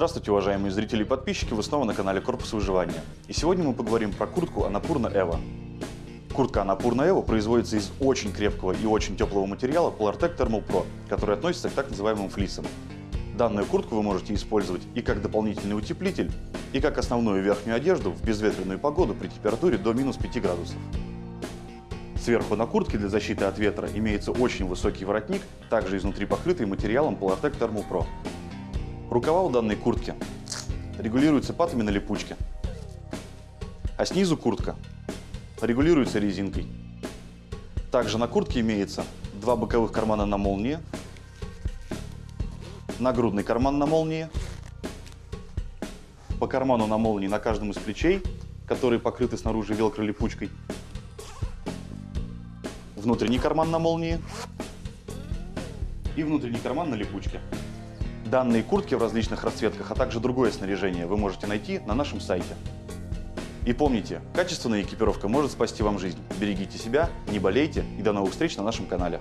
Здравствуйте, уважаемые зрители и подписчики, вы снова на канале Корпус Выживания. И сегодня мы поговорим про куртку Анапурна Эва. Куртка Анапурна Эва производится из очень крепкого и очень теплого материала Polartec Thermal Pro, который относится к так называемым флисам. Данную куртку вы можете использовать и как дополнительный утеплитель, и как основную верхнюю одежду в безветренную погоду при температуре до минус 5 градусов. Сверху на куртке для защиты от ветра имеется очень высокий воротник, также изнутри покрытый материалом Polartec Thermal Pro. Рукава у данной куртки регулируются патами на липучке, а снизу куртка регулируется резинкой. Также на куртке имеется два боковых кармана на молнии, нагрудный карман на молнии, по карману на молнии на каждом из плечей, которые покрыты снаружи велкро липучкой, внутренний карман на молнии и внутренний карман на липучке. Данные куртки в различных расцветках, а также другое снаряжение вы можете найти на нашем сайте. И помните, качественная экипировка может спасти вам жизнь. Берегите себя, не болейте и до новых встреч на нашем канале.